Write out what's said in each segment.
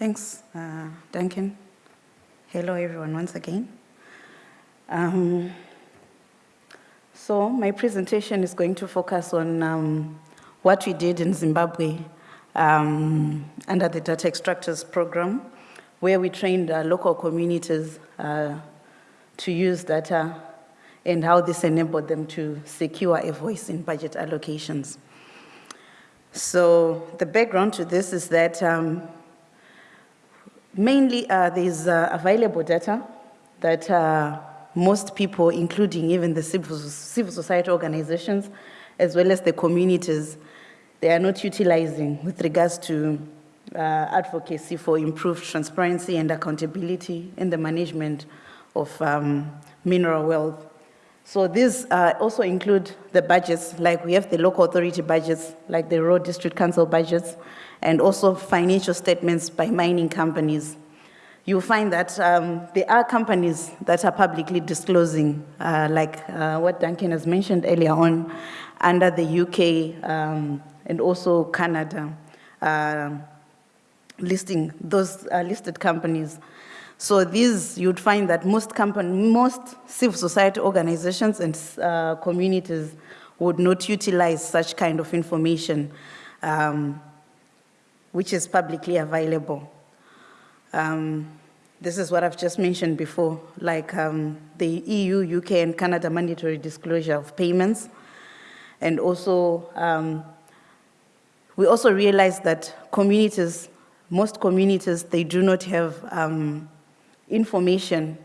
Thanks, uh, Duncan. Hello, everyone, once again. Um, so my presentation is going to focus on um, what we did in Zimbabwe um, under the Data Extractors Program, where we trained uh, local communities uh, to use data and how this enabled them to secure a voice in budget allocations. So the background to this is that um, mainly uh, there's uh, available data that uh, most people, including even the civil, civil society organizations, as well as the communities, they are not utilizing with regards to uh, advocacy for improved transparency and accountability in the management of um, mineral wealth. So these uh, also include the budgets, like we have the local authority budgets, like the road district council budgets, and also financial statements by mining companies. You'll find that um, there are companies that are publicly disclosing, uh, like uh, what Duncan has mentioned earlier on, under the UK um, and also Canada, uh, listing those uh, listed companies. So these, you'd find that most, company, most civil society organizations and uh, communities would not utilize such kind of information, um, which is publicly available. Um, this is what I've just mentioned before, like um, the EU, UK, and Canada mandatory disclosure of payments. And also, um, we also realized that communities, most communities, they do not have um, information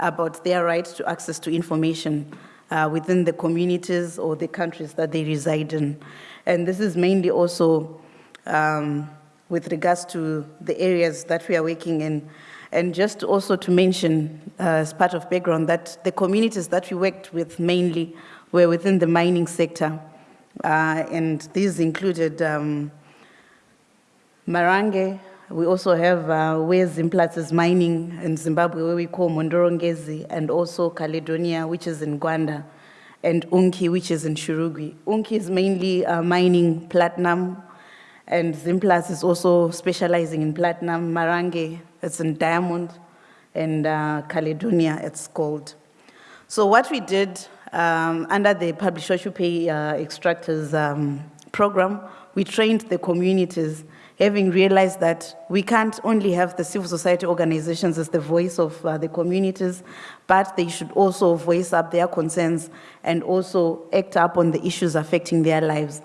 about their right to access to information uh, within the communities or the countries that they reside in. And this is mainly also um, with regards to the areas that we are working in. And just also to mention, uh, as part of background, that the communities that we worked with mainly were within the mining sector. Uh, and these included um, Marange, we also have uh, where Zimplats is mining in Zimbabwe, where we call Mhondoro-Ngezi, and also Caledonia, which is in Gwanda, and Unki, which is in Shurugwi. Unki is mainly uh, mining platinum, and Zimplats is also specializing in platinum. Marange, it's in diamond, and uh, Caledonia, it's gold. So what we did um, under the Publish What You Pay uh, Extractors um, program, we trained the communities having realized that we can't only have the civil society organizations as the voice of uh, the communities, but they should also voice up their concerns and also act up on the issues affecting their lives.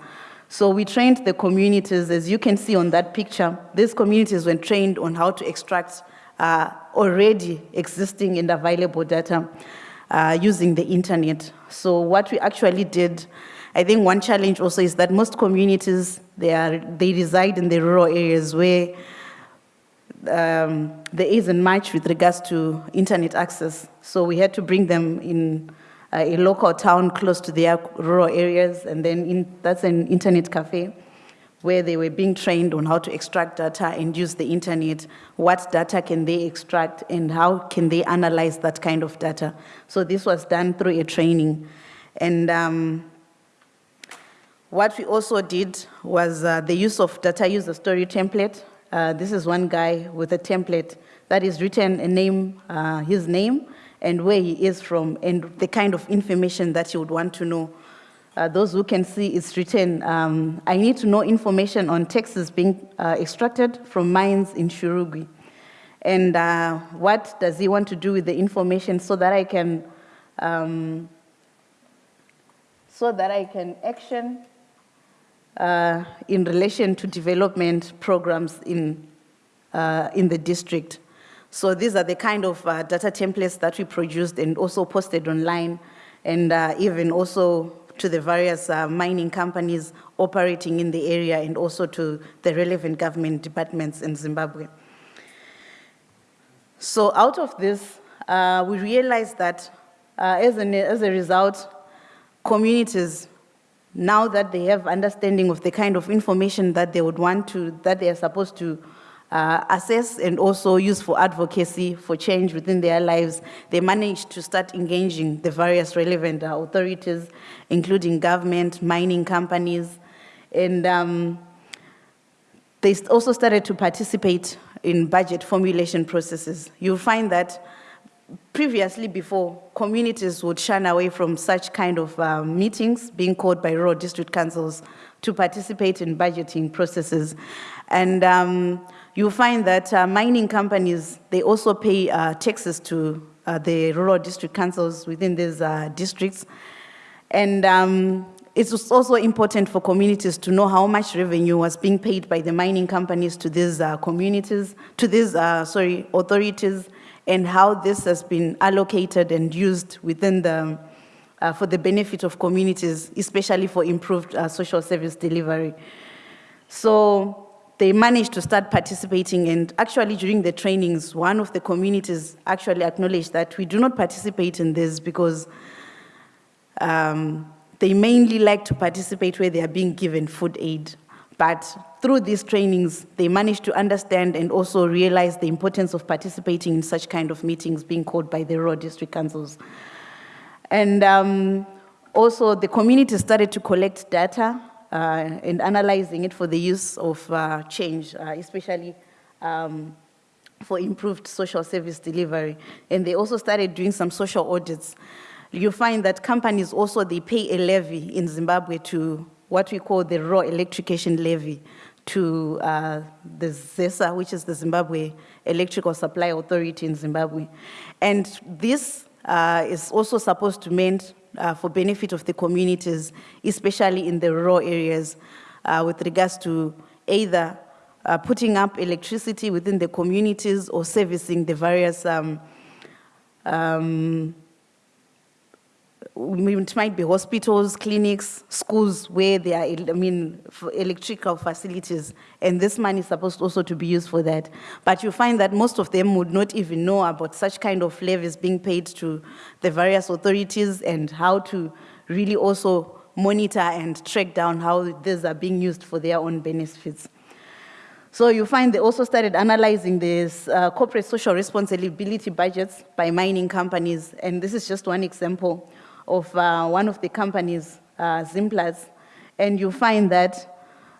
So we trained the communities, as you can see on that picture, these communities were trained on how to extract uh, already existing and available data uh, using the internet. So what we actually did I think one challenge also is that most communities, they, are, they reside in the rural areas where um, there isn't much with regards to internet access. So we had to bring them in uh, a local town close to their rural areas, and then in, that's an internet cafe where they were being trained on how to extract data and use the internet, what data can they extract, and how can they analyze that kind of data. So this was done through a training. And um, what we also did was uh, the use of data user story template. Uh, this is one guy with a template that is written a name, uh, his name, and where he is from, and the kind of information that you would want to know. Uh, those who can see it's written, um, I need to know information on taxes being uh, extracted from mines in Shurugwi. And uh, what does he want to do with the information so that I can, um, so that I can action uh, in relation to development programs in, uh, in the district. So these are the kind of uh, data templates that we produced and also posted online and uh, even also to the various uh, mining companies operating in the area and also to the relevant government departments in Zimbabwe. So out of this, uh, we realized that as, an, as a result, communities now that they have understanding of the kind of information that they would want to, that they are supposed to uh, assess and also use for advocacy for change within their lives, they managed to start engaging the various relevant uh, authorities, including government, mining companies, and um, they also started to participate in budget formulation processes. You'll find that previously before, communities would shun away from such kind of uh, meetings being called by rural district councils to participate in budgeting processes. And um, you'll find that uh, mining companies, they also pay uh, taxes to uh, the rural district councils within these uh, districts. And um, it's also important for communities to know how much revenue was being paid by the mining companies to these uh, communities, to these, sorry, authorities, and how this has been allocated and used within the, uh, for the benefit of communities, especially for improved uh, social service delivery. So they managed to start participating and actually during the trainings, one of the communities actually acknowledged that we do not participate in this because um, they mainly like to participate where they are being given food aid. But through these trainings, they managed to understand and also realize the importance of participating in such kind of meetings being called by the rural district councils. And um, also the community started to collect data uh, and analyzing it for the use of uh, change, uh, especially um, for improved social service delivery. And they also started doing some social audits. You find that companies also, they pay a levy in Zimbabwe to what we call the raw electrification levy to uh, the ZESA, which is the Zimbabwe Electrical Supply Authority in Zimbabwe. And this uh, is also supposed to mean uh, for benefit of the communities, especially in the rural areas, uh, with regards to either uh, putting up electricity within the communities or servicing the various um, um, it might be hospitals, clinics, schools where there are, I mean, electrical facilities, and this money is supposed also to be used for that. But you find that most of them would not even know about such kind of levies being paid to the various authorities and how to really also monitor and track down how these are being used for their own benefits. So you find they also started analyzing this uh, corporate social responsibility budgets by mining companies, and this is just one example of uh, one of the companies, uh, Zimplats, and you find that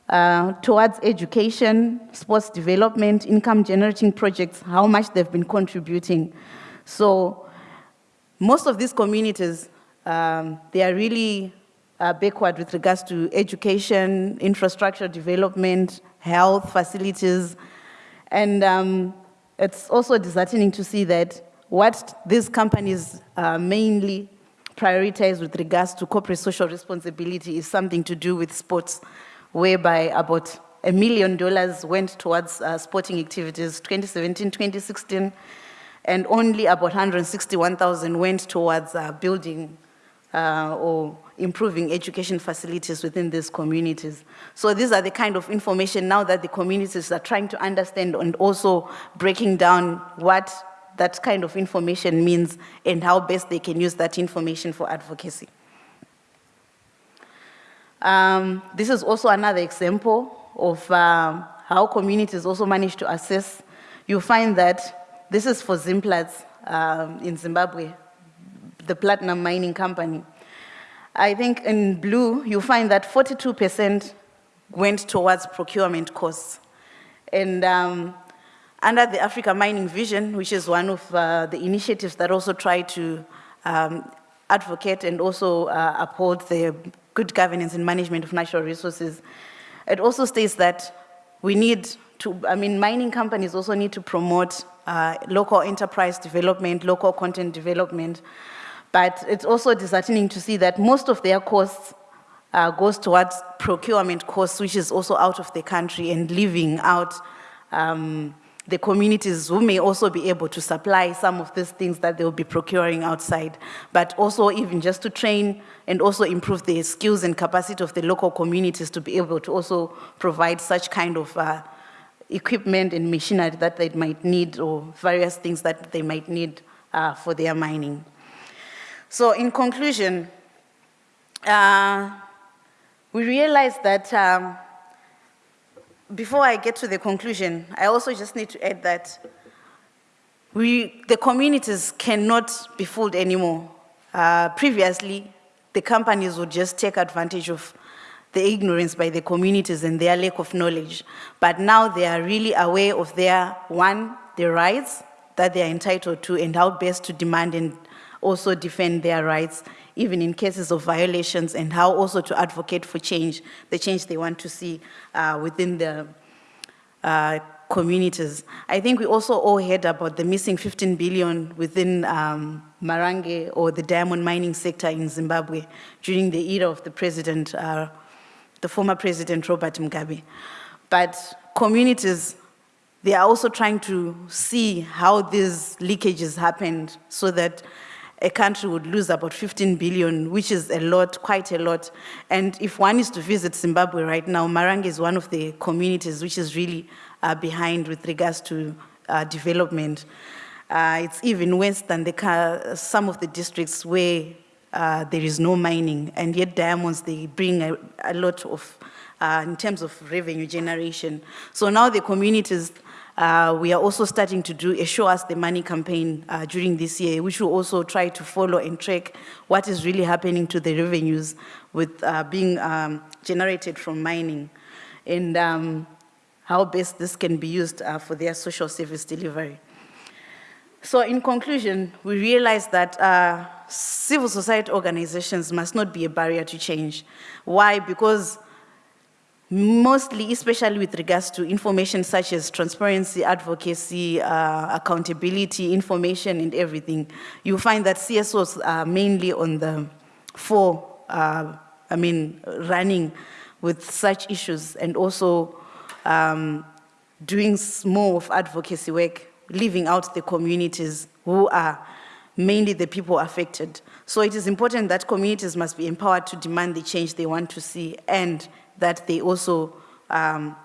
uh, towards education, sports development, income generating projects, how much they've been contributing. So most of these communities, um, they are really uh, backward with regards to education, infrastructure development, health facilities, and um, it's also disheartening to see that what these companies uh, mainly prioritize with regards to corporate social responsibility is something to do with sports, whereby about a million dollars went towards uh, sporting activities 2017, 2016, and only about 161,000 went towards uh, building uh, or improving education facilities within these communities. So these are the kind of information now that the communities are trying to understand and also breaking down what that kind of information means and how best they can use that information for advocacy. Um, this is also another example of um, how communities also manage to assess. You find that this is for Zimplats um, in Zimbabwe, the platinum mining company. I think in blue, you find that 42% went towards procurement costs. And um, under the Africa Mining Vision, which is one of uh, the initiatives that also try to um, advocate and also uh, uphold the good governance and management of natural resources, it also states that we need to, I mean, mining companies also need to promote uh, local enterprise development, local content development, but it's also disheartening to see that most of their costs uh, goes towards procurement costs, which is also out of the country and leaving out um, the communities who may also be able to supply some of these things that they'll be procuring outside, but also even just to train and also improve the skills and capacity of the local communities to be able to also provide such kind of uh, equipment and machinery that they might need or various things that they might need uh, for their mining. So in conclusion, uh, we realized that um, before I get to the conclusion, I also just need to add that we, the communities cannot be fooled anymore. Uh, previously, the companies would just take advantage of the ignorance by the communities and their lack of knowledge. But now they are really aware of their, one, their rights that they are entitled to and how best to demand and also defend their rights, even in cases of violations, and how also to advocate for change, the change they want to see uh, within the uh, communities. I think we also all heard about the missing 15 billion within um, Marange or the diamond mining sector in Zimbabwe during the era of the president, uh, the former president Robert Mugabe. But communities, they are also trying to see how these leakages happened so that a country would lose about 15 billion, which is a lot, quite a lot. And if one is to visit Zimbabwe right now, Marange is one of the communities which is really uh, behind with regards to uh, development. Uh, it's even worse than the, some of the districts where uh, there is no mining, and yet diamonds, they bring a, a lot of, uh, in terms of revenue generation. So now the communities uh, we are also starting to do a Show Us the Money campaign uh, during this year, which will also try to follow and track what is really happening to the revenues with uh, being um, generated from mining and um, how best this can be used uh, for their social service delivery. So in conclusion, we realize that uh, civil society organizations must not be a barrier to change. Why? Because mostly, especially with regards to information such as transparency, advocacy, uh, accountability, information and everything, you find that CSOs are mainly on the four, uh, I mean, running with such issues and also um, doing more of advocacy work, leaving out the communities who are mainly the people affected. So it is important that communities must be empowered to demand the change they want to see and that they also um,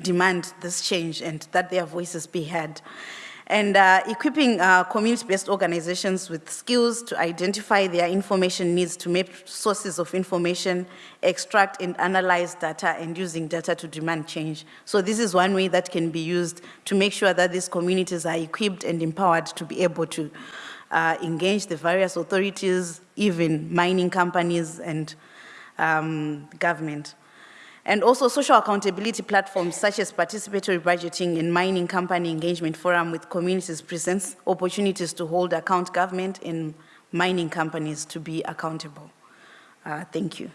demand this change and that their voices be heard. And uh, equipping uh, community-based organizations with skills to identify their information needs to map sources of information, extract and analyze data, and using data to demand change. So this is one way that can be used to make sure that these communities are equipped and empowered to be able to uh, engage the various authorities, even mining companies and um, government. And also social accountability platforms such as participatory budgeting and mining company engagement forum with communities presents opportunities to hold account government and mining companies to be accountable. Uh, thank you.